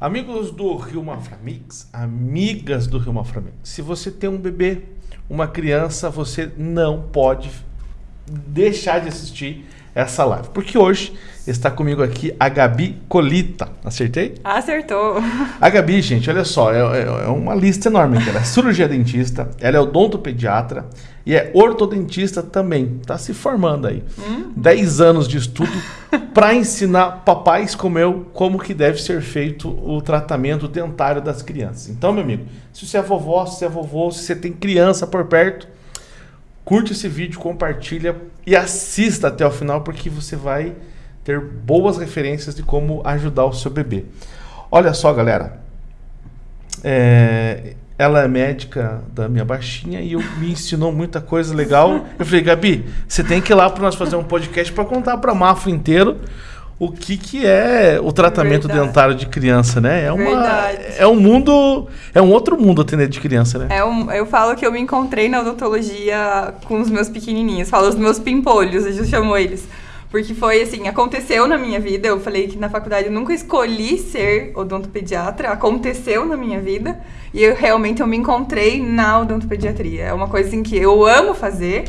Amigos do Rio Maframix, amigas do Rio Maframix, se você tem um bebê, uma criança, você não pode deixar de assistir essa live. Porque hoje está comigo aqui a Gabi Colita. Acertei? Acertou. A Gabi, gente, olha só, é, é, é uma lista enorme. Ela é cirurgia dentista, ela é odontopediatra e é ortodontista também. Está se formando aí. Hum. 10 anos de estudo para ensinar papais como eu como que deve ser feito o tratamento dentário das crianças. Então, meu amigo, se você é vovó, se você é vovô, se você tem criança por perto, curte esse vídeo, compartilha e assista até o final porque você vai ter boas referências de como ajudar o seu bebê. Olha só, galera. É, ela é médica da minha baixinha e eu, me ensinou muita coisa legal. Eu falei, Gabi, você tem que ir lá para nós fazer um podcast para contar para Mafo inteiro o que, que é o tratamento Verdade. dentário de criança, né? É, uma, é um mundo, é um outro mundo atender de criança, né? É um, eu falo que eu me encontrei na odontologia com os meus pequenininhos, falo os meus pimpolhos, a gente chamou eles. Porque foi assim, aconteceu na minha vida. Eu falei que na faculdade eu nunca escolhi ser odontopediatra, aconteceu na minha vida. E eu realmente eu me encontrei na odontopediatria. É uma coisa assim que eu amo fazer.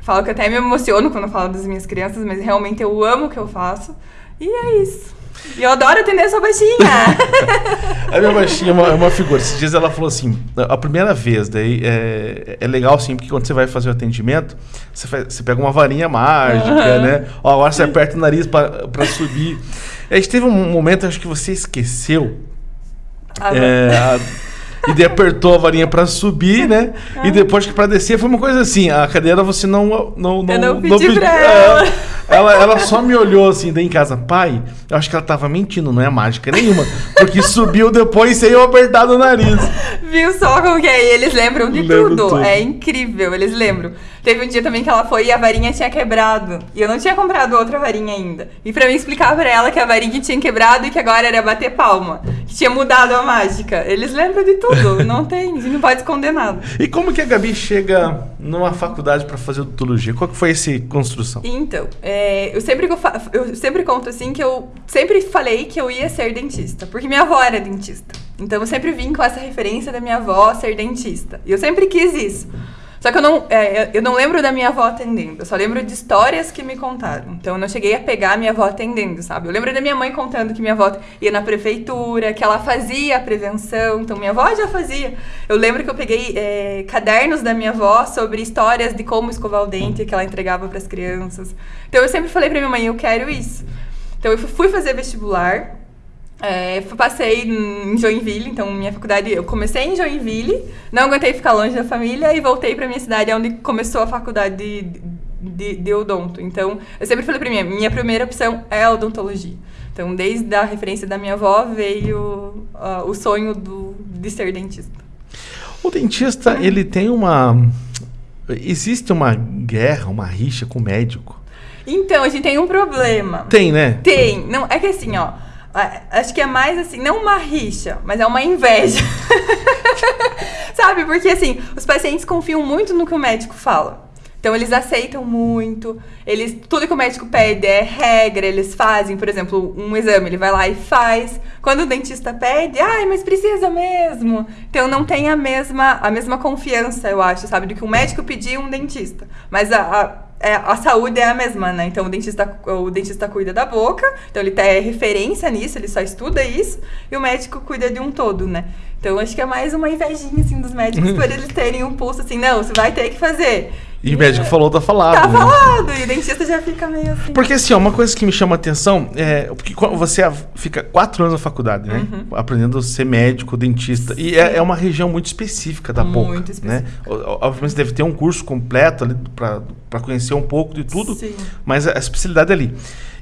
falo que até me emociono quando eu falo das minhas crianças, mas realmente eu amo o que eu faço. E é isso. E eu adoro atender a sua baixinha. a minha baixinha é uma, é uma, figura. Esses dias ela falou assim: a primeira vez, daí é, é legal sim, porque quando você vai fazer o atendimento, você, faz, você pega uma varinha mágica, uhum. né? Ó, agora você aperta o nariz para subir. A gente teve um momento, acho que você esqueceu. Ah, é, a, e daí apertou a varinha para subir, né? Ah. E depois que para descer foi uma coisa assim, a cadeira você não não não, eu não, pedi não pedi pra ela. Ela. ela só me olhou assim, daí em casa, pai, eu acho que ela tava mentindo, não é mágica nenhuma, porque subiu depois sem eu apertar o nariz. Viu só como que é? E eles lembram de tudo. tudo. É incrível, eles lembram. Teve um dia também que ela foi e a varinha tinha quebrado. E eu não tinha comprado outra varinha ainda. E pra mim explicar pra ela que a varinha tinha quebrado e que agora era bater palma. Que tinha mudado a mágica. Eles lembram de tudo. não tem, não pode esconder nada. E como que a Gabi chega numa faculdade para fazer odontologia? Qual que foi essa construção? Então, é, eu, sempre, eu sempre conto assim que eu sempre falei que eu ia ser dentista. Porque minha avó era dentista. Então eu sempre vim com essa referência da minha avó ser dentista. E eu sempre quis isso. Só que eu não, é, eu não lembro da minha avó atendendo, eu só lembro de histórias que me contaram. Então eu não cheguei a pegar a minha avó atendendo, sabe? Eu lembro da minha mãe contando que minha avó ia na prefeitura, que ela fazia a prevenção, então minha avó já fazia. Eu lembro que eu peguei é, cadernos da minha avó sobre histórias de como escovar o dente que ela entregava para as crianças. Então eu sempre falei para minha mãe, eu quero isso. Então eu fui fazer vestibular, é, passei em Joinville, então minha faculdade, eu comecei em Joinville, não aguentei ficar longe da família e voltei para minha cidade, onde começou a faculdade de, de, de odonto. Então, eu sempre falei para mim, minha primeira opção é a odontologia. Então, desde a referência da minha avó veio uh, o sonho do, de ser dentista. O dentista, uhum. ele tem uma... Existe uma guerra, uma rixa com o médico? Então, a gente tem um problema. Tem, né? Tem. Não, é que assim, ó Acho que é mais assim, não uma rixa, mas é uma inveja. Sabe? Porque assim, os pacientes confiam muito no que o médico fala. Então eles aceitam muito, eles tudo que o médico pede é regra, eles fazem, por exemplo, um exame, ele vai lá e faz. Quando o dentista pede, ai, mas precisa mesmo. Então não tem a mesma a mesma confiança, eu acho, sabe, do que um médico pedir um dentista. Mas a, a é, a saúde é a mesma, né? Então o dentista, o dentista cuida da boca, então ele tem referência nisso, ele só estuda isso, e o médico cuida de um todo, né? Então acho que é mais uma invejinha assim dos médicos por eles terem um pulso assim, não, você vai ter que fazer. E o médico falou, tá falado. Tá né? falado, e o dentista já fica meio assim. Porque assim, ó, uma coisa que me chama a atenção é. Porque você fica quatro anos na faculdade, né? Uhum. Aprendendo a ser médico, dentista. Sim. E é, é, uma região muito específica da muito boca. Muito né? específica. Né? Obviamente você deve ter um curso completo ali para conhecer um pouco de tudo, Sim. mas a especialidade é ali.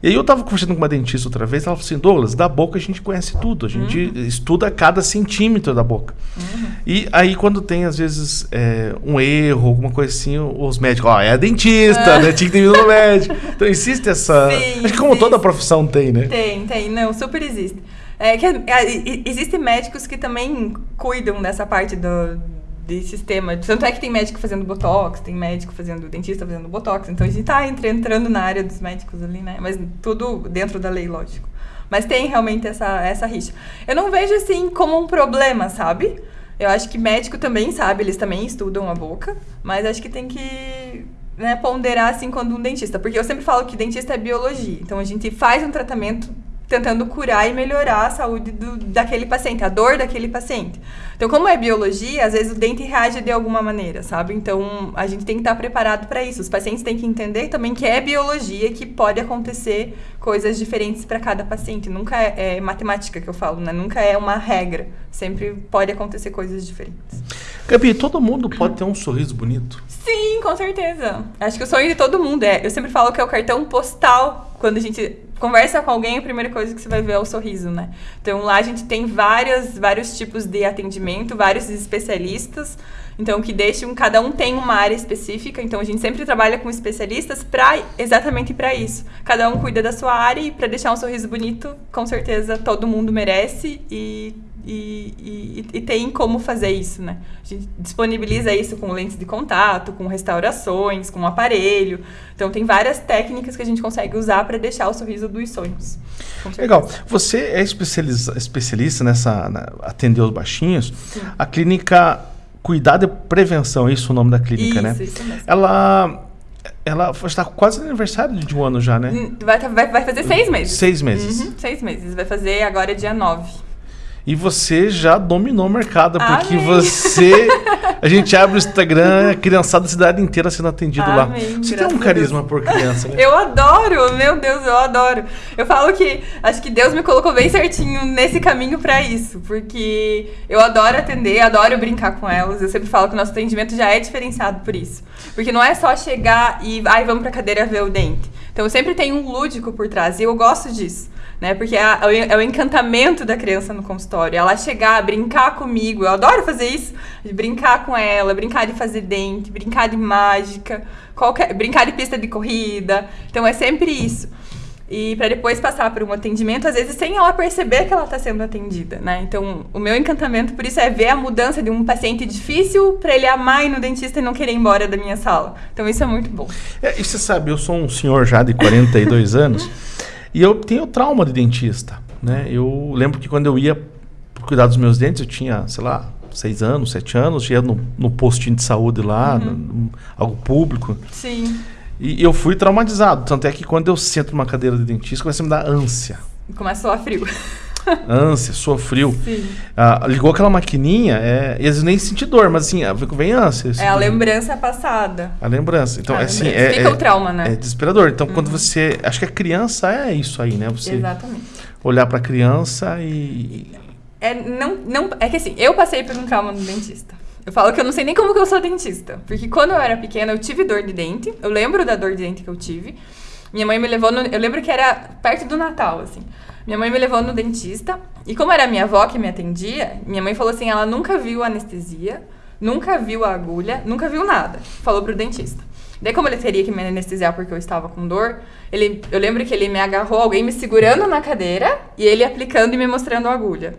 E aí eu tava conversando com uma dentista outra vez, ela falou assim, Douglas, da boca a gente conhece tudo, a gente uhum. estuda cada centímetro da boca. Uhum. E aí quando tem, às vezes, é, um erro, alguma coisa assim, os médicos, ó, oh, é a dentista, né? Tinha que ter vindo no médico. Então existe essa... Sim, acho que como existe. toda profissão tem, né? Tem, tem. Não, super existe. É que é, existem médicos que também cuidam dessa parte do de sistema. Tanto é que tem médico fazendo botox, tem médico fazendo dentista fazendo botox. Então a gente tá entrando na área dos médicos ali, né? Mas tudo dentro da lei, lógico. Mas tem realmente essa, essa rixa. Eu não vejo assim como um problema, sabe? Eu acho que médico também sabe, eles também estudam a boca, mas acho que tem que né, ponderar assim quando um dentista. Porque eu sempre falo que dentista é biologia. Então a gente faz um tratamento tentando curar e melhorar a saúde do, daquele paciente, a dor daquele paciente. Então, como é biologia, às vezes o dente reage de alguma maneira, sabe? Então, a gente tem que estar preparado para isso. Os pacientes têm que entender também que é biologia, que pode acontecer coisas diferentes para cada paciente. Nunca é, é, matemática que eu falo, né? Nunca é uma regra. Sempre pode acontecer coisas diferentes. Gabi, todo mundo pode ter um sorriso bonito? Sim, com certeza. Acho que o sonho de todo mundo é. Eu sempre falo que é o cartão postal quando a gente conversa com alguém, a primeira coisa que você vai ver é o sorriso, né? Então lá a gente tem várias, vários tipos de atendimento, vários especialistas. Então, que deixam, cada um tem uma área específica, então a gente sempre trabalha com especialistas para exatamente para isso. Cada um cuida da sua área e para deixar um sorriso bonito, com certeza todo mundo merece e e, e, e, tem como fazer isso, né? A gente disponibiliza isso com lentes de contato, com restaurações, com aparelho. Então tem várias técnicas que a gente consegue usar para deixar o sorriso dos sonhos. Legal. Você é especialista, nessa na, atender os baixinhos. Sim. A clínica Cuidado e Prevenção, é isso o nome da clínica, isso, né? Isso mesmo. Ela ela está quase no aniversário de um ano já, né? Hum, vai, vai, vai fazer seis meses. Seis meses. Uhum, seis meses. Vai fazer agora dia nove. E você já dominou o mercado, porque Amém. você. A gente abre o Instagram, a criançada da cidade inteira sendo atendido Amém, lá. Você tem um carisma por criança, né? Eu adoro, meu Deus, eu adoro. Eu falo que acho que Deus me colocou bem certinho nesse caminho para isso, porque eu adoro atender, adoro brincar com elas. Eu sempre falo que o nosso atendimento já é diferenciado por isso. Porque não é só chegar e, ai, vamos pra cadeira ver o dente. Então sempre tem um lúdico por trás, e eu gosto disso né? Porque é, é, o encantamento da criança no consultório. Ela chegar, brincar comigo. Eu adoro fazer isso. Brincar com ela, brincar de fazer dente, brincar de mágica, qualquer, brincar de pista de corrida. Então é sempre isso. E para depois passar por um atendimento, às vezes sem ela perceber que ela está sendo atendida, né? Então, o meu encantamento por isso é ver a mudança de um paciente difícil para ele amar ir no dentista e não querer ir embora da minha sala. Então, isso é muito bom. É, e você sabe, eu sou um senhor já de 42 anos. E eu tenho trauma de dentista, né? Eu lembro que quando eu ia cuidar dos meus dentes, eu tinha, sei lá, seis anos, sete anos, ia no, no postinho de saúde lá, uhum. no, algo público. Sim. E eu fui traumatizado. Tanto é que quando eu sento numa cadeira de dentista, começa a me dar ânsia. Começa a frio. ânsia, sofreu. Ah, ligou aquela maquininha, é, e às vezes nem senti dor, mas assim, vem ânsia. Assim, é a lembrança passada. A lembrança. Então, a é, assim, é, Fica é, o trauma, né? É desesperador. Então, uhum. quando você. Acho que a criança é isso aí, né? Você Exatamente. olhar para a criança e. É, não, não, é que assim, eu passei por um trauma no dentista. Eu falo que eu não sei nem como que eu sou dentista. Porque quando eu era pequena, eu tive dor de dente. Eu lembro da dor de dente que eu tive. Minha mãe me levou no, Eu lembro que era perto do Natal, assim. Minha mãe me levou no dentista. E como era minha avó que me atendia, minha mãe falou assim: ela nunca viu anestesia, nunca viu a agulha, nunca viu nada. Falou pro dentista. Daí, como ele teria que me anestesiar porque eu estava com dor, ele, eu lembro que ele me agarrou, alguém me segurando na cadeira e ele aplicando e me mostrando a agulha.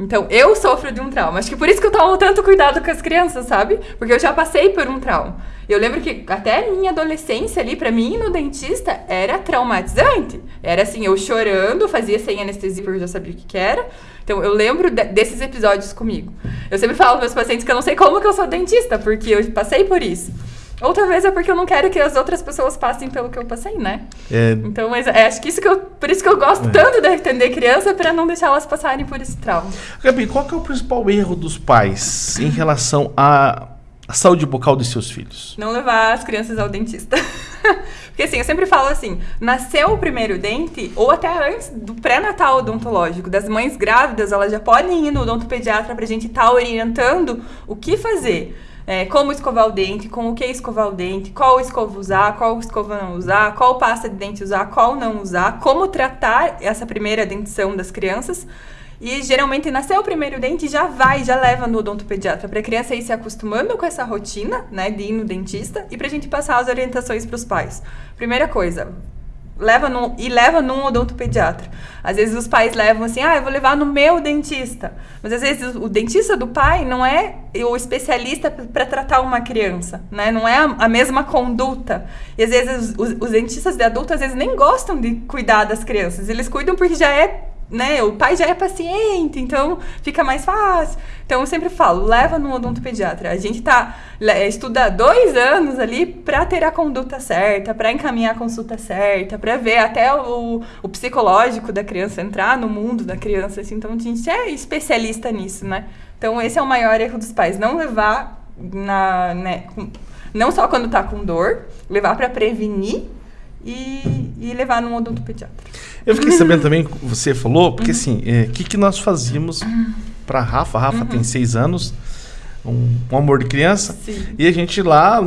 Então, eu sofro de um trauma. Acho que por isso que eu tomo tanto cuidado com as crianças, sabe? Porque eu já passei por um trauma. Eu lembro que até minha adolescência ali, para mim, no dentista, era traumatizante. Era assim, eu chorando, fazia sem anestesia porque eu já sabia o que, que era. Então, eu lembro de, desses episódios comigo. Eu sempre falo para meus pacientes que eu não sei como que eu sou dentista, porque eu passei por isso. Outra vez é porque eu não quero que as outras pessoas passem pelo que eu passei, né? É... Então, mas é, acho que isso que eu, por isso que eu gosto é. tanto de atender criança, para não deixar elas passarem por esse trauma. Gabi, qual que é o principal erro dos pais em relação a saúde bucal dos seus filhos? Não levar as crianças ao dentista. Porque assim, eu sempre falo assim, nasceu o primeiro dente, ou até antes do pré-natal odontológico, das mães grávidas, elas já podem ir no odontopediatra pra gente estar tá orientando o que fazer. É, como escovar o dente, com o que escovar o dente, qual escova usar, qual escova não usar, qual pasta de dente usar, qual não usar, como tratar essa primeira dentição das crianças. E geralmente nasceu o primeiro dente já vai, já leva no odontopediatra para a criança ir se acostumando com essa rotina, né, de ir no dentista e para a gente passar as orientações para os pais. Primeira coisa, leva num, e leva num odontopediatra. Às vezes os pais levam assim, ah, eu vou levar no meu dentista. Mas às vezes o dentista do pai não é o especialista para tratar uma criança, né? Não é a, a mesma conduta. E às vezes os, os dentistas de adulto às vezes nem gostam de cuidar das crianças. Eles cuidam porque já é né, o pai já é paciente, então fica mais fácil. Então eu sempre falo, leva no odontopediatra. A gente tá estuda dois anos ali para ter a conduta certa, para encaminhar a consulta certa, para ver até o, o psicológico da criança entrar no mundo da criança. Assim, então a gente é especialista nisso, né? Então esse é o maior erro dos pais, não levar na, né, não só quando tá com dor, levar para prevenir e, e levar num odontopediatra. Eu fiquei sabendo também você falou, porque uhum. assim, o é, que, que nós fazíamos para Rafa? Rafa uhum. tem seis anos, um, um, amor de criança, Sim. e a gente lá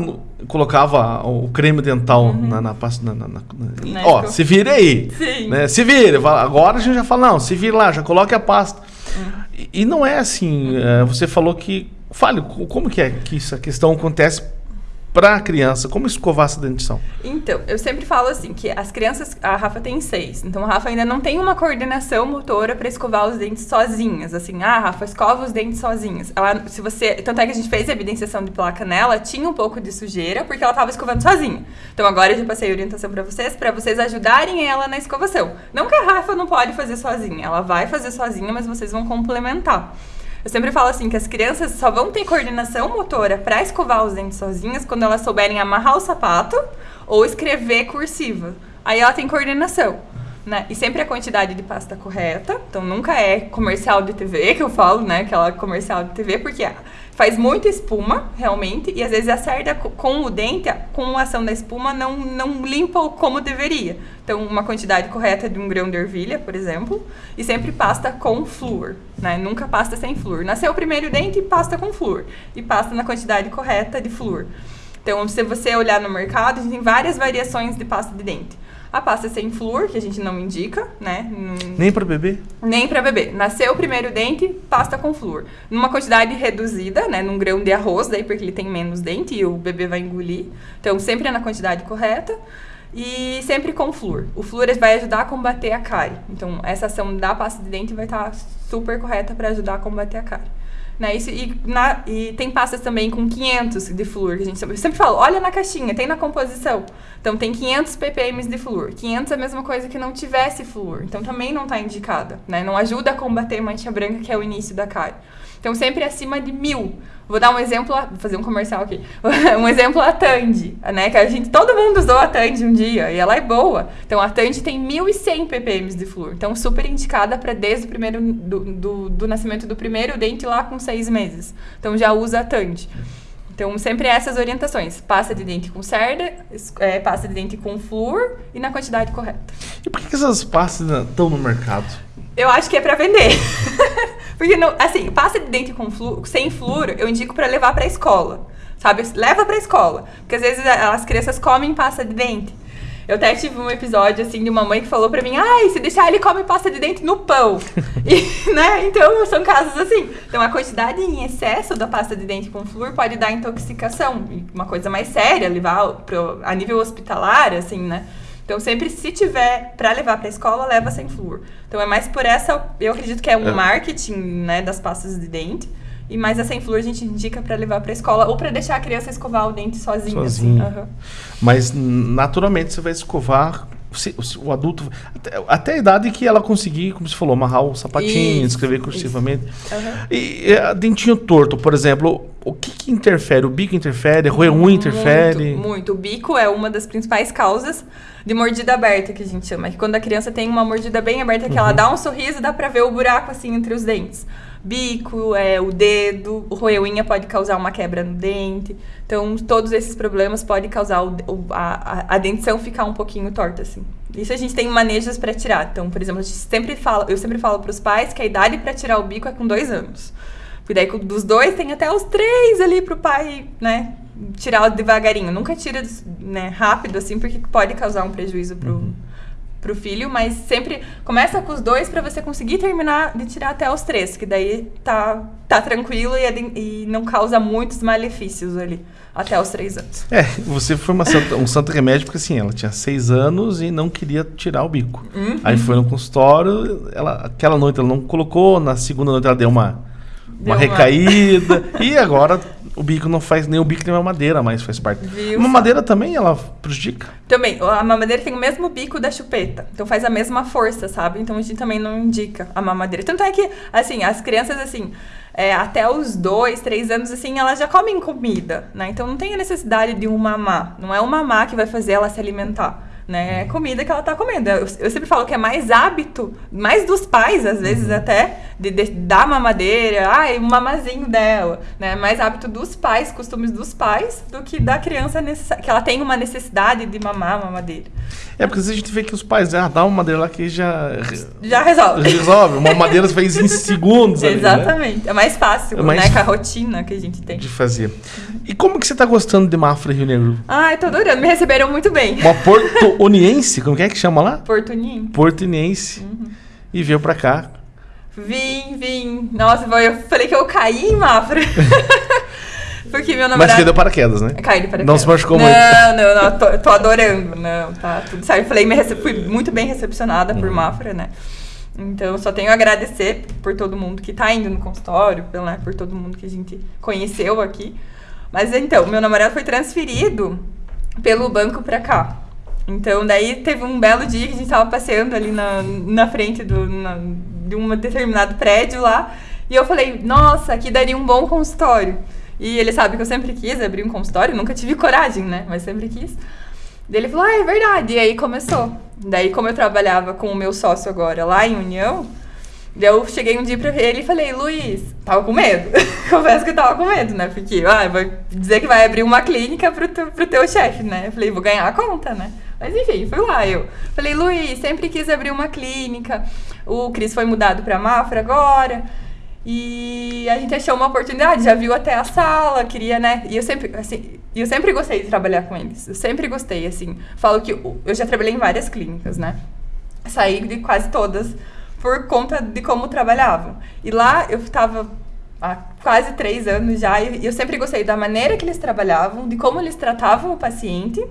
colocava o creme dental uhum. na, na, na, na, na Ó, se vire aí. Sim. Né? Se vire. Agora a gente já fala, não, se vire lá, já coloque a pasta. Uhum. E, e, não é assim. É, você falou que. Fale, como que é que essa questão acontece para a criança? Como escovar essa dentição? Então, eu sempre falo assim, que as crianças, a Rafa tem seis, então a Rafa ainda não tem uma coordenação motora para escovar os dentes sozinhas, assim, ah, Rafa, escova os dentes sozinhas. Ela, se você, tanto é que a gente fez a evidenciação de placa nela, tinha um pouco de sujeira, porque ela estava escovando sozinha. Então agora eu já passei a orientação para vocês, para vocês ajudarem ela na escovação. Não que a Rafa não pode fazer sozinha, ela vai fazer sozinha, mas vocês vão complementar. Eu sempre falo assim que as crianças só vão ter coordenação motora para escovar os dentes sozinhas quando elas souberem amarrar o sapato ou escrever cursiva. Aí ela tem coordenação. Né? E sempre a quantidade de pasta correta. Então nunca é comercial de TV que eu falo, né? Aquela comercial de TV, porque faz muita espuma, realmente, e às vezes a cerda com o dente, com a ação da espuma, não, não limpa como deveria. Então, uma quantidade correta de um grão de ervilha, por exemplo, e sempre pasta com flúor, né? Nunca pasta sem flúor. Nasceu o primeiro dente, pasta com flúor, e pasta na quantidade correta de flúor. Então, se você olhar no mercado, a gente tem várias variações de pasta de dente. A pasta sem flúor, que a gente não indica, né? Nem para bebê? Nem para bebê. Nasceu o primeiro dente, pasta com flúor. Numa quantidade reduzida, né? Num grão de arroz, daí porque ele tem menos dente e o bebê vai engolir. Então, sempre é na quantidade correta. E sempre com flúor. O flúor vai ajudar a combater a cárie. Então, essa ação da pasta de dente vai estar super correta para ajudar a combater a cárie. Né? E, na, e tem pastas também com 500 de flúor, que a gente sempre, sempre fala, olha na caixinha, tem na composição. Então tem 500 ppm de flúor. 500 é a mesma coisa que não tivesse flúor. Então também não está indicada, né? Não ajuda a combater mancha branca, que é o início da cárie. Então sempre acima de mil. Vou dar um exemplo, vou fazer um comercial aqui. um exemplo a Tandy, né? Que a gente, todo mundo usou a Tandy um dia e ela é boa. Então a Tandy tem 1.100 ppm de flúor. Então super indicada para desde o primeiro do, do, do, nascimento do primeiro dente lá com seis meses. Então já usa a Tandy. Então sempre essas orientações: pasta de dente com cerda, é, pasta de dente com flúor e na quantidade correta. E por que essas pastas estão no mercado? Eu acho que é para vender. Porque, não, assim, pasta de dente com flu, sem flúor, eu indico para levar pra escola. Sabe? Leva pra escola. Porque às vezes as crianças comem pasta de dente. Eu até tive um episódio, assim, de uma mãe que falou pra mim, ai, se deixar ele come pasta de dente no pão. e, né? Então, são casos assim. Então, a quantidade em excesso da pasta de dente com flúor pode dar intoxicação. Uma coisa mais séria, levar pro, a nível hospitalar, assim, né? Então, sempre, se tiver para levar para a escola, leva sem flúor. Então, é mais por essa, eu acredito que é um é. marketing, né, das pastas de dente. E mais a sem flúor a gente indica para levar para a escola ou para deixar a criança escovar o dente sozinha. Sozinha. Assim. Uhum. Mas, naturalmente, você vai escovar o adulto até, até, a idade que ela conseguir, como você falou, amarrar o sapatinho, isso, escrever cursivamente. Uhum. E, a dentinho torto, por exemplo, o que, que interfere? O bico interfere? O ruim interfere? Muito, muito. O bico é uma das principais causas de mordida aberta, que a gente chama. Que quando a criança tem uma mordida bem aberta, que uhum. ela dá um sorriso, dá pra ver o buraco assim entre os dentes bico, é, o dedo, o roeuinha pode causar uma quebra no dente. Então, todos esses problemas podem causar o, o, a, a dentição ficar um pouquinho torta, assim. Isso a gente tem manejos para tirar. Então, por exemplo, a gente sempre fala, eu sempre falo para os pais que a idade para tirar o bico é com dois anos. Porque daí dos dois tem até os três ali pro pai, né, tirar devagarinho. Nunca tira né, rápido, assim, porque pode causar um prejuízo pro, uhum pro filho, mas sempre começa com os dois para você conseguir terminar de tirar até os três, que daí tá, tá tranquilo e, e não causa muitos malefícios ali até os três anos. É, você foi santa, um santo remédio porque assim, ela tinha seis anos e não queria tirar o bico. Uhum. Aí foi no consultório, ela, aquela noite ela não colocou, na segunda noite ela deu uma, deu uma recaída e agora o bico não faz nem o bico nem a mamadeira, mas faz parte. Viu? A mamadeira também, ela prejudica? Também. A mamadeira tem o mesmo bico da chupeta. Então faz a mesma força, sabe? Então a gente também não indica a mamadeira. Tanto é que, assim, as crianças, assim, é, até os dois, três anos, assim, elas já comem comida, né? Então não tem a necessidade de um mamá. Não é o mamá que vai fazer ela se alimentar né? É comida que ela tá comendo. Eu, eu, sempre falo que é mais hábito, mais dos pais, às vezes uhum. até, de, de dar mamadeira, ai, um mamazinho dela, né? Mais hábito dos pais, costumes dos pais, do que da criança que ela tem uma necessidade de mamar mamadeira. É, porque a gente vê que os pais, ah, dá uma madeira lá que já... Já resolve. Resolve. Uma madeira faz em segundos ali, né? Exatamente. Né? É mais fácil, é mais né? Com a rotina que a gente tem. De fazer. E como que você tá gostando de Mafra Rio Negro? Ai, tô adorando. Me receberam muito bem. Uma porto-uniense? Como que é que chama lá? Portuninho. Portuniense. Uhum. E veio pra cá. Vim, vim. Nossa, eu falei que eu caí em Mafra. Porque meu namorado. Mas caiu paraquedas, né? Caiu de paraquedas. Não se machucou não, muito. Não, não, não. Tô, tô adorando. Não, tá tudo certo. Falei, me recep... fui muito bem recepcionada uhum. por Mafra, né? Então, só tenho a agradecer por todo mundo que tá indo no consultório, por, né, por todo mundo que a gente conheceu aqui. Mas então, meu namorado foi transferido pelo banco pra cá. Então, daí teve um belo dia que a gente tava passeando ali na, na frente do, na, de um determinado prédio lá. E eu falei, nossa, aqui daria um bom consultório. E ele sabe que eu sempre quis abrir um consultório, nunca tive coragem, né? Mas sempre quis. Daí ele falou, ah, é verdade. E aí começou. Daí, como eu trabalhava com o meu sócio agora lá em União, eu cheguei um dia pra ele e falei, Luiz, tava com medo. Confesso que eu tava com medo, né? Porque, ah, vai dizer que vai abrir uma clínica pro, teu, pro teu chefe, né? Eu falei, vou ganhar a conta, né? Mas enfim, fui lá eu. Falei, Luiz, sempre quis abrir uma clínica. O Cris foi mudado pra Mafra agora. E a gente achou uma oportunidade, já viu até a sala, queria, né? E eu sempre, assim, eu sempre gostei de trabalhar com eles. Eu sempre gostei, assim. Falo que eu, eu já trabalhei em várias clínicas, né? Saí de quase todas por conta de como trabalhavam. E lá eu estava há quase três anos já e eu sempre gostei da maneira que eles trabalhavam, de como eles tratavam o paciente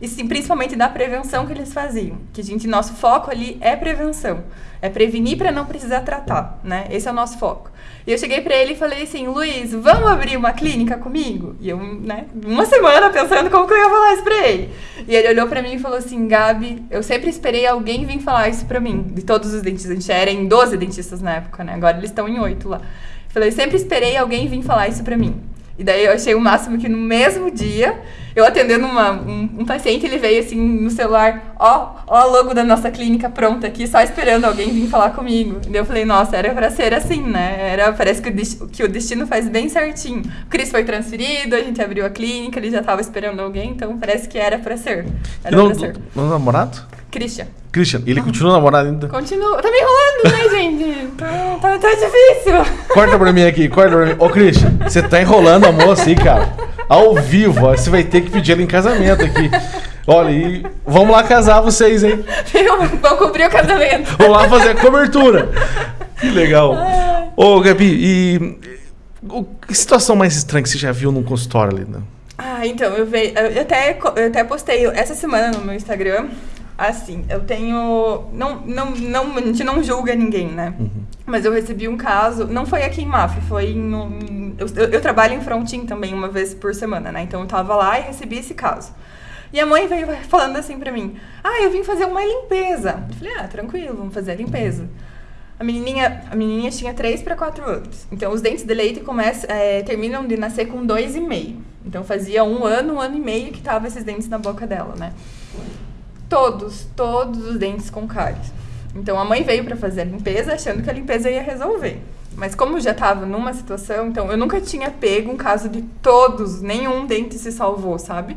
e sim, principalmente da prevenção que eles faziam. Que a gente, nosso foco ali é prevenção. É prevenir para não precisar tratar, né? Esse é o nosso foco. E eu cheguei para ele e falei assim, Luiz, vamos abrir uma clínica comigo? E eu, né, uma semana pensando como que eu ia falar isso para ele. E ele olhou para mim e falou assim, Gabi, eu sempre esperei alguém vir falar isso para mim, de todos os dentistas. A gente era em 12 dentistas na época, né? Agora eles estão em 8 lá. Eu falei, sempre esperei alguém vir falar isso para mim. E daí eu achei o máximo que no mesmo dia, eu atendendo uma, um, um, paciente, ele veio assim no celular, ó, ó o logo da nossa clínica pronta aqui, só esperando alguém vir falar comigo. E eu falei, nossa, era pra ser assim, né? Era, parece que o, que o destino faz bem certinho. O Cris foi transferido, a gente abriu a clínica, ele já tava esperando alguém, então parece que era pra ser. Era não, pra ser. Não namorado? Christian. Christian, ele continua namorado ainda? Continua. Tá me enrolando, né, gente? Tá, tá, tá, difícil. Corta pra mim aqui, corta pra mim. Ô, Christian, você tá enrolando a moça aí, cara. Ao vivo, ó. Você vai ter que pedir ela em casamento aqui. Olha, e vamos lá casar vocês, hein? Vamos cobrir o casamento. Vamos lá fazer a cobertura. Que legal. Ô, Gabi, e o, que situação mais estranha que você já viu num consultório ali, né? Ah, então, eu, veio, eu, até, eu até postei essa semana no meu Instagram Assim, eu tenho. Não, não, não, a gente não julga ninguém, né? Uhum. Mas eu recebi um caso. Não foi aqui em MAF, foi em. Um, eu, eu, trabalho em Frontin também, uma vez por semana, né? Então eu tava lá e recebi esse caso. E a mãe veio falando assim pra mim: Ah, eu vim fazer uma limpeza. Eu falei: Ah, tranquilo, vamos fazer a limpeza. A menininha, a menininha tinha 3 para 4 anos. Então, os dentes de leite começam, é, terminam de nascer com 2,5. Então, fazia um ano, um ano e meio que tava esses dentes na boca dela, né? Todos, todos os dentes com cáries. Então a mãe veio para fazer a limpeza achando que a limpeza ia resolver. Mas como já estava numa situação, então eu nunca tinha pego um caso de todos, nenhum dente se salvou, sabe?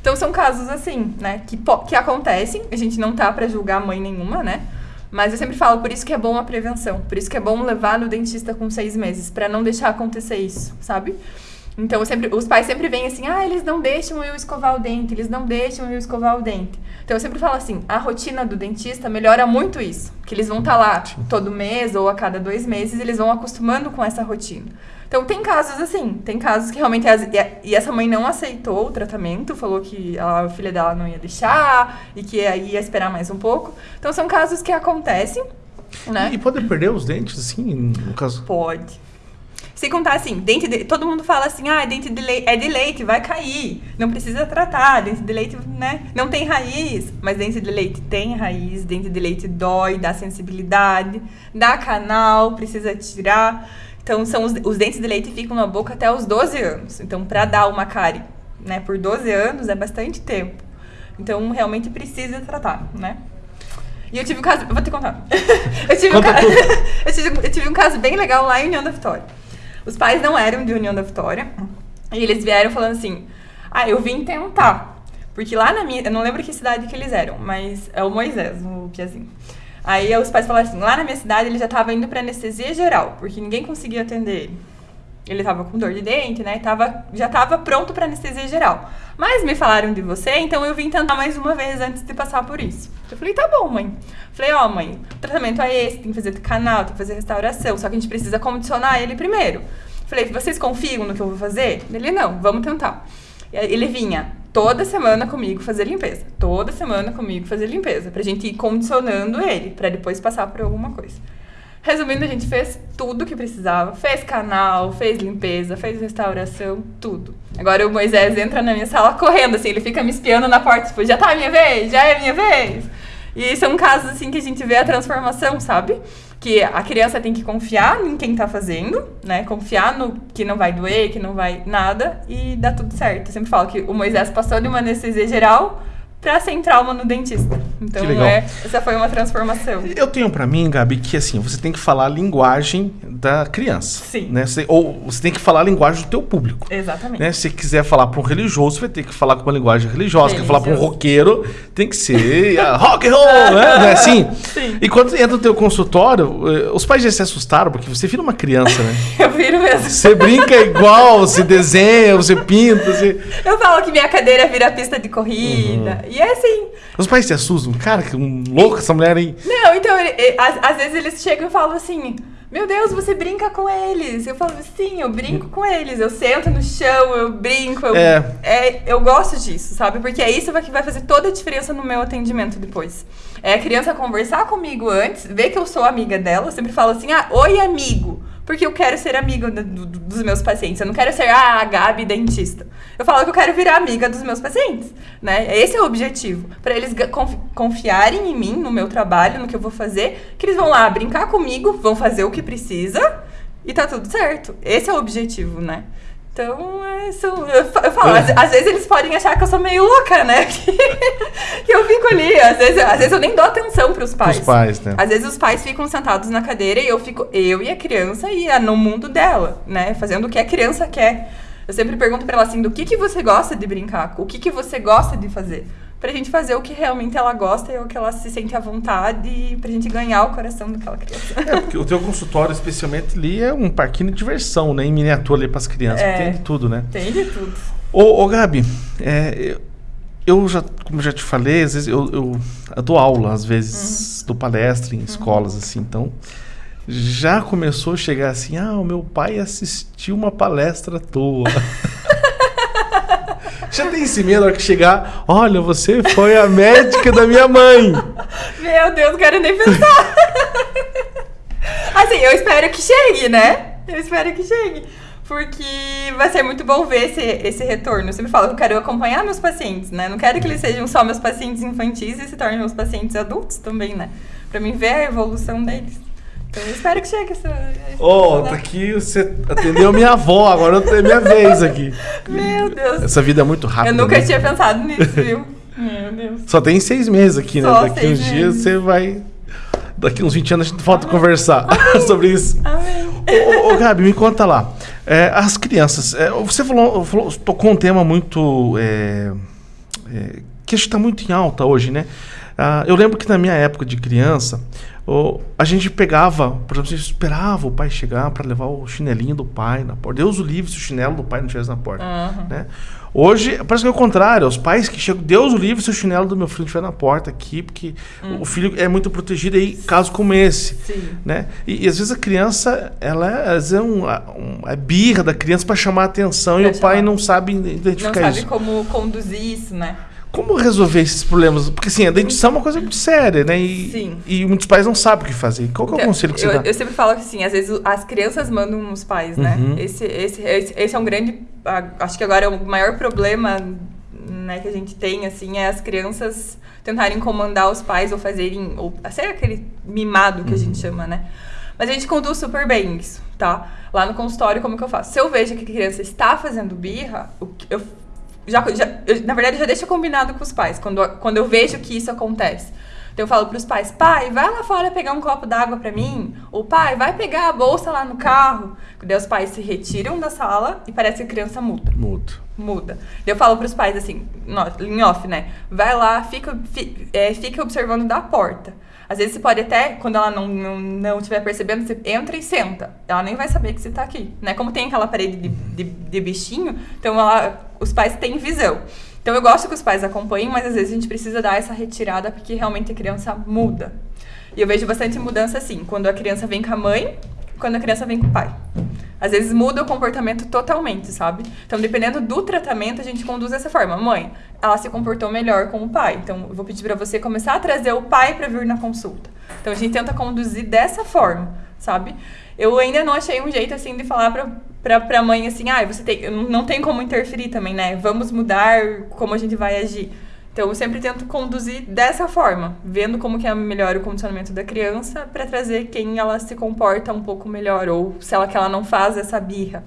Então são casos assim, né, que, que acontecem, a gente não tá para julgar mãe nenhuma, né? Mas eu sempre falo, por isso que é bom a prevenção, por isso que é bom levar no dentista com seis meses, para não deixar acontecer isso, sabe? Então, sempre, os pais sempre vêm assim, ah, eles não deixam eu escovar o dente, eles não deixam eu escovar o dente. Então, eu sempre falo assim, a rotina do dentista melhora muito isso. Que eles vão estar tá lá todo mês ou a cada dois meses, eles vão acostumando com essa rotina. Então, tem casos assim, tem casos que realmente... E essa mãe não aceitou o tratamento, falou que a filha dela não ia deixar e que ia esperar mais um pouco. Então, são casos que acontecem, né? E pode perder os dentes, assim, no caso? Pode. Se contar assim, dente de, todo mundo fala assim, ah, dente de leite, é de leite, vai cair, não precisa tratar, dente de leite, né, não tem raiz, mas dente de leite tem raiz, dente de leite dói, dá sensibilidade, dá canal, precisa tirar. Então, são os, os dentes de leite ficam na boca até os 12 anos. Então, para dar uma cárie, né, por 12 anos é bastante tempo. Então, realmente precisa tratar, né? E eu tive um caso. Vou te contar. eu, tive um ca... eu, tive, eu tive um caso bem legal lá em União da Vitória. Os pais não eram de União da Vitória. E eles vieram falando assim: Ah, eu vim tentar. Porque lá na minha. Eu não lembro que cidade que eles eram, mas é o Moisés, o Piazinho. Aí os pais falaram assim: lá na minha cidade ele já estava indo para anestesia geral, porque ninguém conseguia atender ele. Ele tava com dor de dente, né? Tava, já tava pronto para anestesia geral. Mas me falaram de você, então eu vim tentar mais uma vez antes de passar por isso. Eu falei, tá bom, mãe. Falei, ó, oh, mãe, o tratamento é esse, tem que fazer canal, tem que fazer restauração, só que a gente precisa condicionar ele primeiro. Falei, vocês confiam no que eu vou fazer? Ele, não, vamos tentar. Ele vinha toda semana comigo fazer limpeza. Toda semana comigo fazer limpeza. Pra gente ir condicionando ele, para depois passar por alguma coisa. Resumindo, a gente fez tudo que precisava. Fez canal, fez limpeza, fez restauração, tudo. Agora o Moisés entra na minha sala correndo, assim, ele fica me espiando na porta, tipo, já tá a minha vez, já é a minha vez. E são casos, assim, que a gente vê a transformação, sabe? Que a criança tem que confiar em quem tá fazendo, né? Confiar no que não vai doer, que não vai nada, e dá tudo certo. Eu sempre falo que o Moisés passou de uma anestesia geral para sem trauma no dentista. Então, é, essa foi uma transformação. Eu tenho para mim, Gabi, que assim, você tem que falar a linguagem da criança. Sim. Né? Você, ou você tem que falar a linguagem do teu público. Exatamente. Né? Se você quiser falar para um religioso, você vai ter que falar com uma linguagem religiosa. Se quer falar para um roqueiro, tem que ser uh, rock and roll, né? Não é assim? Sim. E quando entra no teu consultório, eh, os pais já se assustaram, porque você vira uma criança, né? Eu viro mesmo. Você brinca igual, você desenha, você pinta. Você... Eu falo que minha cadeira vira pista de corrida. Uhum. E é assim. Os pais se assustam. Cara, que um louco essa mulher aí. Não, então, ele, ele, às, às vezes eles chegam e falam assim: Meu Deus, você brinca com eles. Eu falo, sim, eu brinco com eles. Eu sento no chão, eu brinco. Eu, é. é eu gosto disso, sabe? Porque é isso que vai fazer toda a diferença no meu atendimento depois. É a criança conversar comigo antes, ver que eu sou amiga dela. Eu sempre falo assim: Ah, oi, amigo porque eu quero ser amiga do, do, dos meus pacientes. Eu não quero ser ah, a Gabi dentista. Eu falo que eu quero virar amiga dos meus pacientes, né? Esse é o objetivo, para eles confiarem em mim, no meu trabalho, no que eu vou fazer, que eles vão lá brincar comigo, vão fazer o que precisa e tá tudo certo. Esse é o objetivo, né? Então, é isso, eu, falo, às, às, vezes eles podem achar que eu sou meio louca, né? Que, que eu fico ali, às vezes, às vezes eu nem dou atenção pros pais. Os pais, né? Às vezes os pais ficam sentados na cadeira e eu fico, eu e a criança e no mundo dela, né? Fazendo o que a criança quer. Eu sempre pergunto pra ela assim, do que, que você gosta de brincar? O que, que você gosta de fazer? Pra gente fazer o que realmente ela gosta e o que ela se sente à vontade e pra gente ganhar o coração daquela criança. É, porque o teu consultório, especialmente ali, é um parquinho de diversão, né? Em miniatura ali pras crianças. É, tem de tudo, né? Tem de tudo. Ô, ô Gabi, é, eu já, como já te falei, às vezes eu, eu, eu dou aula, às vezes, uhum. dou palestra em uhum. escolas, assim, então já começou a chegar assim, ah, o meu pai assistiu uma palestra tua. Já tem esse medo na hora que chegar, olha, você foi a médica da minha mãe. Meu Deus, não quero nem pensar. assim, eu espero que chegue, né? Eu espero que chegue. Porque vai ser muito bom ver esse, esse retorno. Eu sempre falo que eu quero acompanhar meus pacientes, né? Não quero que eles sejam só meus pacientes infantis e se tornem meus pacientes adultos também, né? Pra mim ver a evolução deles. Então eu espero que chegue essa. Ó, oh, tá aqui, você atendeu minha avó, agora eu tenho minha vez aqui. Meu Deus. Essa vida é muito rápida. Eu nunca né? tinha pensado nisso, viu? Meu Deus. Só tem seis meses aqui, né? Só Daqui uns meses. dias você vai. Daqui uns 20 anos a gente volta a conversar sobre isso. Amém. Ô, ô, Gabi, me conta lá. É, as crianças. É, você falou, falou, tocou um tema muito. É, é que está muito em alta hoje, né? Ah, eu lembro que na minha época de criança, a gente pegava, por exemplo, a gente esperava o pai chegar para levar o chinelinho do pai na porta. Deus o livre se o chinelo do pai não estivesse na porta. Uhum. Né? Hoje, parece que é o contrário. Os pais que chegam, Deus o livre se o chinelo do meu filho estiver na porta aqui, porque uhum. o filho é muito protegido aí, caso como esse. Sim. Né? E, e, às vezes a criança, ela é, às vezes é, um, um, é birra da criança para chamar a atenção pra e chamar. o pai não sabe identificar isso. Não sabe como conduzir isso, né? Como resolver esses problemas? Porque assim, a dentição é uma coisa muito séria, né? E, Sim. E muitos pais não sabem o que fazer. Qual que é o então, conselho que você eu, dá? Eu sempre falo que assim, às vezes as crianças mandam os pais, né? Uhum. Esse, esse, esse, esse, é um grande. Acho que agora é o maior problema né, que a gente tem, assim, é as crianças tentarem comandar os pais ou fazerem. Ou ser aquele mimado que uhum. a gente uhum. chama, né? Mas a gente conduz super bem isso, tá? Lá no consultório, como que eu faço? Se eu vejo que a criança está fazendo birra, eu já, já eu, na verdade, já deixa combinado com os pais, quando, quando eu vejo que isso acontece. Então eu falo para os pais, pai, vai lá fora pegar um copo d'água para mim. Ou pai, vai pegar a bolsa lá no carro. Daí os pais se retiram da sala e parece que a criança muda. Muda. Muda. Daí eu falo para os pais assim, em off, né? Vai lá, fica, fica, é, fica observando da porta. Às vezes você pode até, quando ela não, não, não estiver percebendo, você entra e senta. Ela nem vai saber que você está aqui. Né? Como tem aquela parede de, de, de bichinho, então ela, os pais têm visão. Então eu gosto que os pais acompanhem, mas às vezes a gente precisa dar essa retirada porque realmente a criança muda. E eu vejo bastante mudança assim, quando a criança vem com a mãe, quando a criança vem com o pai. Às vezes muda o comportamento totalmente, sabe? Então, dependendo do tratamento, a gente conduz dessa forma. Mãe, ela se comportou melhor com o pai. Então, eu vou pedir para você começar a trazer o pai para vir na consulta. Então, a gente tenta conduzir dessa forma, sabe? Eu ainda não achei um jeito assim de falar pra, pra, pra mãe assim, ah, você tem, não tem como interferir também, né? Vamos mudar como a gente vai agir. Então, eu sempre tento conduzir dessa forma, vendo como que é melhor o condicionamento da criança para trazer quem ela se comporta um pouco melhor ou se ela que ela não faz essa birra.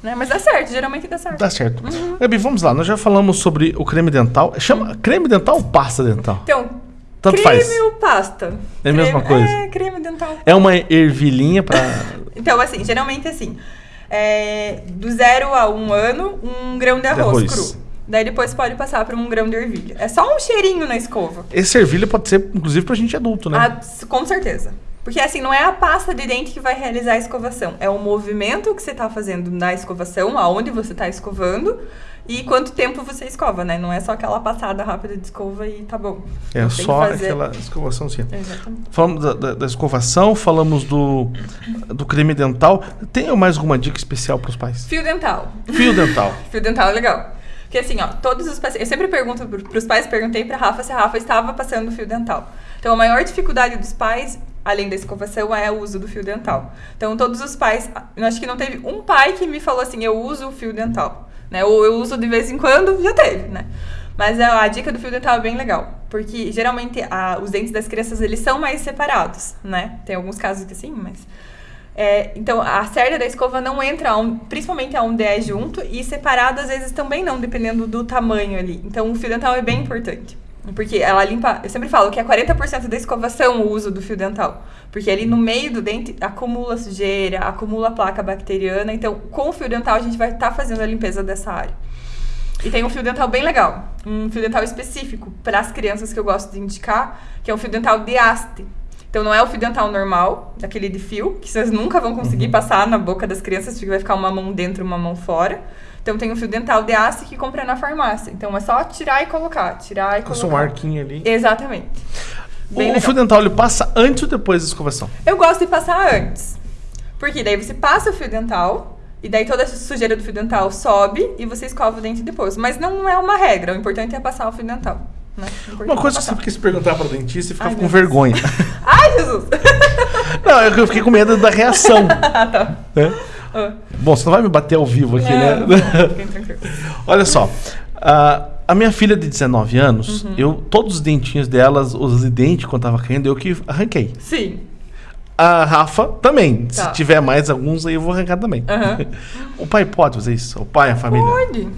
Né? Mas dá certo, geralmente dá certo. Dá certo. Uhum. Gabi, vamos lá, nós já falamos sobre o creme dental. Chama creme dental ou pasta dental? Então, tanto creme faz. ou pasta? É a mesma coisa? É, creme dental. É uma ervilhinha para Então, assim, geralmente assim, é, do zero a um ano, um grão de arroz, de arroz. cru. Daí depois pode passar para um grão de ervilha. É só um cheirinho na escova. Esse ervilha pode ser, inclusive, pra gente adulto, né? Ah, com certeza. Porque assim, não é a pasta de dente que vai realizar a escovação. É o movimento que você está fazendo na escovação, aonde você está escovando e quanto tempo você escova, né? Não é só aquela passada rápida de escova e tá bom. É só aquela escovação sim. Exatamente. Falamos da, da, da, escovação, falamos do, do creme dental. Tem mais alguma dica especial para os pais? Fio dental. Fio dental. Fio dental é legal. Porque assim, ó, todos os pacientes. Eu sempre pergunto para os pais, perguntei para Rafa se a Rafa estava passando fio dental. Então, a maior dificuldade dos pais, além da escovação, é o uso do fio dental. Então, todos os pais. Eu acho que não teve um pai que me falou assim: eu uso o fio dental. Né? Ou eu uso de vez em quando, já teve, né? Mas a, a dica do fio dental é bem legal. Porque geralmente a, os dentes das crianças eles são mais separados, né? Tem alguns casos que sim, mas. É, então, a cerda da escova não entra, um, principalmente aonde é junto, e separado às vezes também não, dependendo do tamanho ali. Então, o fio dental é bem importante. Porque ela limpa. Eu sempre falo que é 40% da escovação o uso do fio dental. Porque ali no meio do dente acumula sujeira, acumula placa bacteriana. Então, com o fio dental, a gente vai estar tá fazendo a limpeza dessa área. E tem um fio dental bem legal. Um fio dental específico para as crianças que eu gosto de indicar, que é um fio dental de haste. Então não é o fio dental normal, aquele de fio, que vocês nunca vão conseguir uhum. passar na boca das crianças, porque vai ficar uma mão dentro e uma mão fora. Então tem um fio dental de aço que compra na farmácia. Então é só tirar e colocar, tirar e colocar. Um arquinho ali. Exatamente. Bem o, fio dental ele passa antes ou depois da escovação? Eu gosto de passar antes. Porque daí você passa o fio dental, e daí toda a sujeira do fio dental sobe e você escova o dente depois. Mas não é uma regra, o importante é passar o fio dental. Né? Uma coisa que você quis perguntar para o dentista e ficava Ai, com vergonha. Ai, Jesus! Não, eu fiquei com medo da reação. ah, tá. Né? Ah. Bom, você não vai me bater ao vivo aqui, né? Olha só. Uh, a minha filha de 19 anos, uhum. eu todos os dentinhos delas, os dentes quando tava caindo, eu que arranquei. Sim. A Rafa também. Tá. Se tiver mais alguns aí, eu vou arrancar também. Uhum. o pai pode fazer isso? O pai, a família? Pode.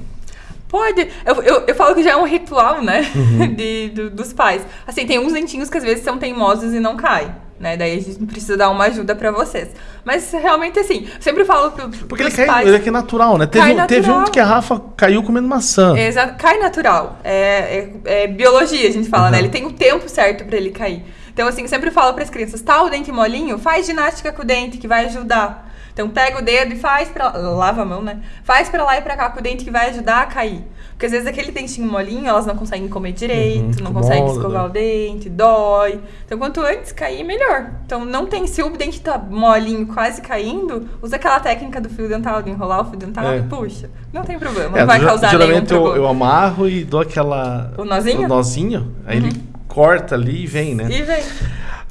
Pode. Eu, eu, eu, falo que já é um ritual, né? Uhum. De, do, dos pais. Assim, tem uns dentinhos que às vezes são teimosos e não caem. Né? Daí a gente precisa dar uma ajuda para vocês. Mas realmente, assim, sempre falo pro, Porque ele cai, pais, ele é que é natural, né? Teve, natural. teve um que a Rafa caiu comendo maçã. Exato, cai natural. É, é, é biologia, a gente fala, uhum. né? Ele tem o tempo certo para ele cair. Então, assim, sempre falo para as crianças: tá o dente molinho? Faz ginástica com o dente, que vai ajudar. Então pega o dedo e faz pra lava a mão, né? Faz para lá e para cá com o dente que vai ajudar a cair. Porque às vezes aquele dentinho molinho, elas não conseguem comer direito, uhum, não conseguem escovar o dente, dói. Então quanto antes cair, melhor. Então não tem, se o dente tá molinho, quase caindo, usa aquela técnica do fio dental, de enrolar o fio dental é. e puxa. Não tem problema, é, não vai causar geralmente nenhum eu, eu amarro e dou aquela... O nozinho? O nozinho, aí uhum. ele corta ali e vem, né? E vem.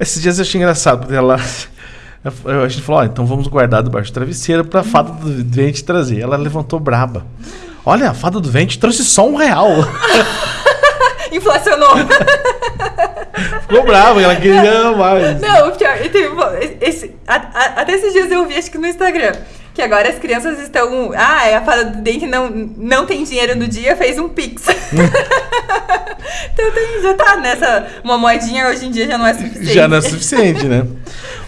Esses dias eu achei engraçado, porque ela... A gente falou, ó, então vamos guardar debaixo do travesseiro pra fada do dente trazer. Ela levantou braba. Olha, a fada do vento trouxe só um real. Inflacionou. Ficou bravo, ela queria mais. Não, pior, teve, esse, a, a, até esses dias eu vi, acho que no Instagram, que agora as crianças estão. Ah, é a fada do dente não, não tem dinheiro no dia, fez um pix. então tem, já tá nessa. Uma moedinha hoje em dia já não é suficiente. Já não é suficiente, né?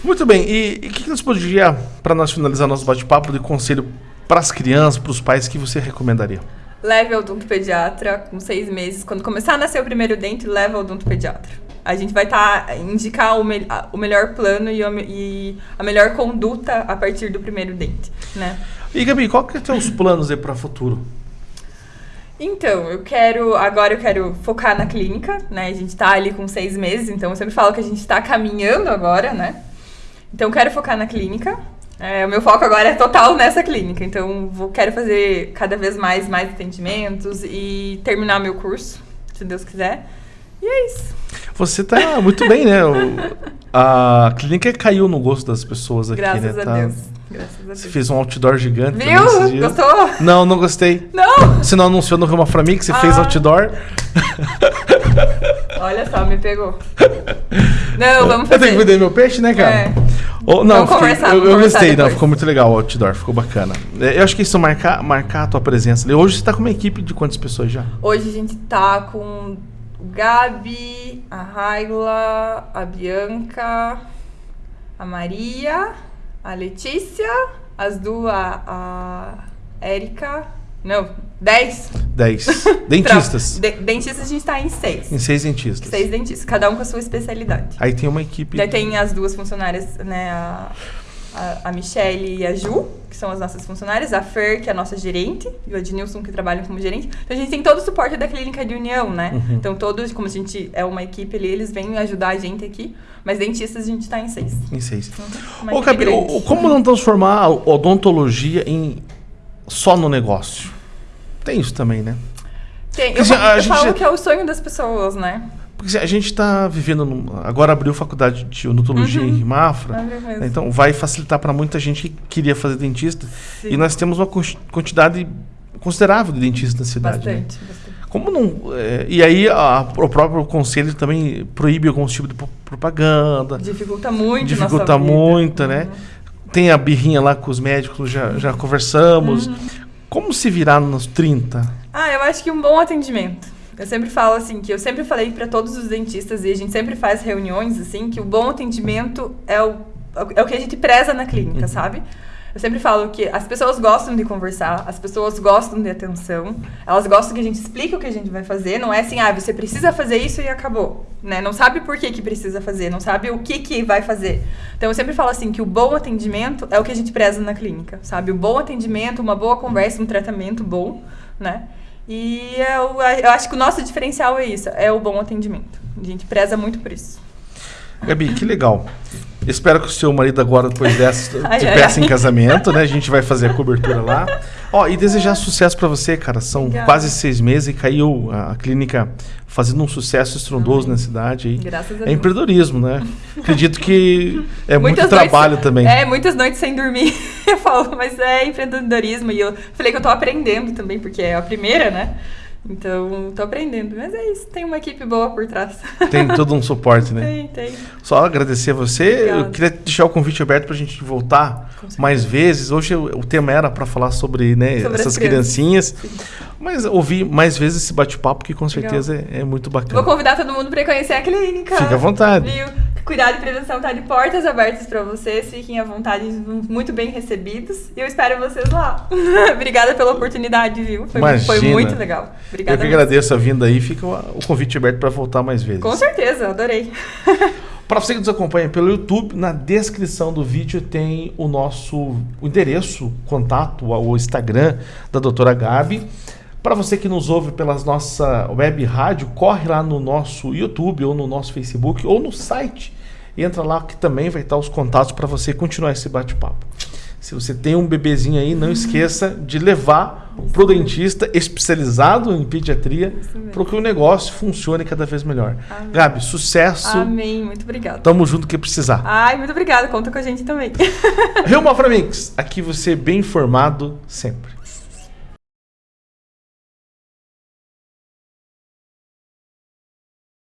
Muito bem, e o que, que nós podia, para nós finalizar nosso bate-papo, de conselho para as crianças, para os pais, que você recomendaria? Leve ao odontopediatra com seis meses. Quando começar a nascer o primeiro dente, leve ao odontopediatra. A gente vai estar tá, indicar o, me o melhor plano e, e, a melhor conduta a partir do primeiro dente, né? E Gabi, qual que são os planos aí para o futuro? Então, eu quero. Agora eu quero focar na clínica, né? A gente tá ali com seis meses, então eu sempre falo que a gente está caminhando agora, né? Então, eu quero focar na clínica. É, o meu foco agora é total nessa clínica, então vou, quero fazer cada vez mais, mais atendimentos e terminar meu curso, se Deus quiser. E é isso. Você tá muito bem, né? O, a clínica caiu no gosto das pessoas aqui, Graças né? A tá, Deus. Graças a Deus. Você fez um outdoor gigante. Viu? Gostou? Não, não gostei. Não? Você não anunciou no Roma que você ah. fez outdoor? Olha só, me pegou. Não, vamos fazer. Eu tenho que vender meu peixe, né, cara? É. Oh, não, vamos conversar, eu, eu gostei, não, ficou muito legal o outdoor, ficou bacana. É, eu acho que isso marcar, marcar a tua presença ali. Hoje você tá com uma equipe de quantas pessoas já? Hoje a gente tá com Gabi, a Raila, a Bianca, a Maria, a Letícia, as duas, a Érica. Não, dez. Dez. Dentistas. de, dentistas a gente está em seis. Em seis dentistas. Seis dentistas, cada um com a sua especialidade. Aí tem uma equipe. Daí tem as duas funcionárias, né? A, a, a Michelle e a Ju, que são as nossas funcionárias, a Fer, que é a nossa gerente, e o Adnilson, que trabalham como gerente. Então a gente tem todo o suporte da clínica de união, né? Uhum. Então todos, como a gente é uma equipe ali, eles vêm ajudar a gente aqui. Mas dentistas a gente está em seis. Em seis. Uhum. Ô, Gabi, como não transformar a odontologia em só no negócio? Tem isso também, né? Tem. Eu, a eu gente... falo que é o sonho das pessoas, né? Porque a gente está vivendo. No, agora abriu faculdade de odontologia uhum. em Mafra. Né? Então vai facilitar para muita gente que queria fazer dentista. Sim. E nós temos uma quantidade considerável de dentistas na cidade. Bastante, né? bastante. Como não. É, e aí a, o próprio conselho também proíbe alguns tipos de propaganda. Dificulta muito. Dificulta muito, né? uhum. né? Tem a birrinha lá com os médicos, já, já conversamos. Uhum. Como se virar nos 30? Ah, eu acho que um bom atendimento eu sempre falo assim, que eu sempre falei para todos os dentistas e a gente sempre faz reuniões assim, que o bom atendimento é o, é o que a gente preza na clínica, uhum. sabe? Eu sempre falo que as pessoas gostam de conversar, as pessoas gostam de atenção, elas gostam que a gente explique o que a gente vai fazer, não é assim, ah, você precisa fazer isso e acabou, né? Não sabe por que, que precisa fazer, não sabe o que que vai fazer. Então eu sempre falo assim que o bom atendimento é o que a gente preza na clínica, sabe? O bom atendimento, uma boa conversa, um tratamento bom, né? E eu, eu acho que o nosso diferencial é isso, é o bom atendimento. A gente preza muito por isso. Gabi, que legal. Espero que o seu marido agora, depois dessa, te peça em casamento, né? A gente vai fazer a cobertura lá. Ó, e desejar sucesso para você, cara. São Obrigada. quase seis meses e caiu a clínica fazendo um sucesso estrondoso na cidade. Aí. Graças a é Deus. É empreendedorismo, né? Acredito que é muitas muito noites, trabalho também. É, muitas noites sem dormir, eu falo, mas é empreendedorismo. E eu falei que eu tô aprendendo também, porque é a primeira, né? Então, tô aprendendo. Mas é isso, tem uma equipe boa por trás. Tem todo um suporte, né? Tem, tem. Só agradecer a você. Obrigada. Eu queria deixar o convite aberto para a gente voltar mais vezes. Hoje o tema era para falar sobre, né, sobre essas criancinhas. Mas ouvir mais vezes esse bate-papo, que com certeza é, é, muito bacana. Vou convidar todo mundo para conhecer a clínica. Fique à vontade. Viu? Cuidado e prevenção tá de portas abertas para vocês. Fiquem à vontade, muito bem recebidos. E eu espero vocês lá. Obrigada pela oportunidade, viu? Foi, foi muito legal. Obrigada. Eu que agradeço a vinda aí. Fica o convite aberto para voltar mais vezes. Com certeza, adorei. Para você que nos acompanha pelo YouTube, na descrição do vídeo tem o nosso o endereço, contato, o Instagram da doutora Gabi. Para você que nos ouve pelas nossa web rádio, corre lá no nosso YouTube ou no nosso Facebook ou no site. Entra lá que também vai estar os contatos para você continuar esse bate-papo. Se você tem um bebezinho aí, não esqueça de levar para o dentista especializado em pediatria para que o negócio funcione cada vez melhor. Amém. Gabi, sucesso. Amém. Muito obrigada. Tamo junto que precisar. Ai, muito obrigada. Conta com a gente também. Rio Maframix, aqui você é bem informado sempre.